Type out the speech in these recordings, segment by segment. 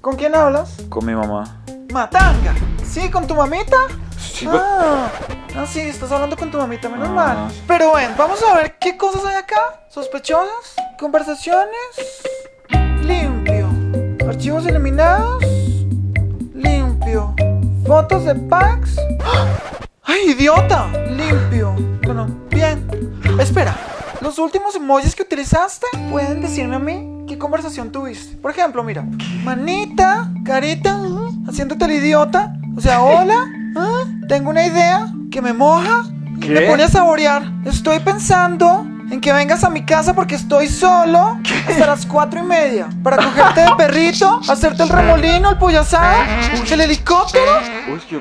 ¿Con quién hablas? Con mi mamá. Matanga. ¿Sí? ¿Con tu mamita? Sí, pues. Ah, ah, sí, estás hablando con tu mamita, menos Ah. mal. Pero bueno, vamos a ver qué cosas hay acá. Sospechosas, conversaciones, limpio. Archivos eliminados, limpio. Fotos de packs. ¡Ah! ¡Ay, idiota! Limpio. Bueno, bien. Espera, los últimos emojis que utilizaste pueden decirme a mí qué conversación tuviste. Por ejemplo, mira, manita, carita, haciéndote el idiota. O sea, hola, ah, tengo una idea que me moja y ¿Qué? me pone a saborear. Estoy pensando en que vengas a mi casa porque estoy solo hasta las cuatro y media para cogerte de perrito, hacerte el remolino, el pollo asado, el helicóptero,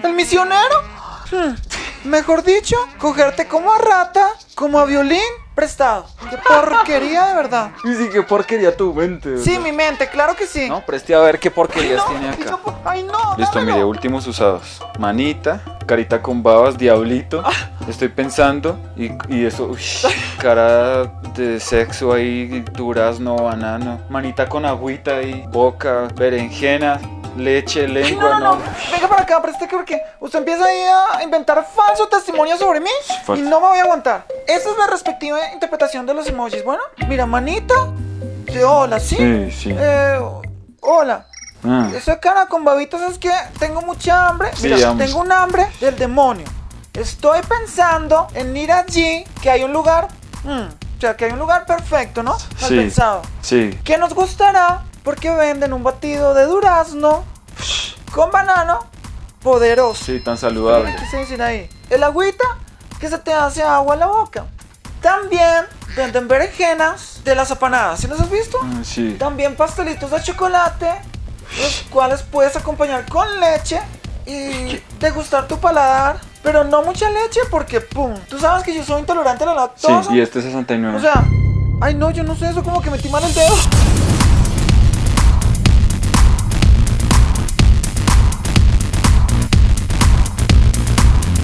el misionero. Hmm, Mejor dicho, cogerte como a rata, como a violín prestado. Qué porquería de verdad. Y sí, qué porquería tu mente. Sí, mi mente, claro que sí. No, preste a ver qué Ay, porquerías no, tiene acá. ay, no, Listo, dámelo. mire, últimos usados. Manita, carita con babas, diablito. Estoy pensando. Y, y eso, uy, cara de sexo ahí, durazno, banano. Manita con agüita ahí, boca, berenjena, leche, lengua, no, no, no, venga para acá, preste que porque usted empieza ahí a inventar falso testimonio sobre mí Falso. y no me voy a aguantar. Esa es la respectiva interpretación de los emojis. Bueno, mira, manita de hola, ¿sí? Sí, sí. Eh, hola. Ah, Esa cara con babitos es que tengo mucha hambre. Sí, Mira, hambre. tengo un hambre del demonio. Estoy pensando en ir allí, que hay un lugar. mm, o sea, que hay un lugar perfecto, ¿no? Mal Sí. pensado. sí. Que nos gustará porque venden un batido de durazno con banano poderoso. Sí, tan saludable. ¿Qué se dice ahí? El agüita que se te hace agua en la boca. También venden berenjenas de las apanadas. ¿Sí los has visto? Ah, sí. También pastelitos de chocolate, los cuales puedes acompañar con leche y degustar tu paladar. Pero no mucha leche porque, pum, tú sabes que yo soy intolerante a la Sí, lactosa. y este 69. O sea, ay no, yo no sé eso, como que metí mal el dedo.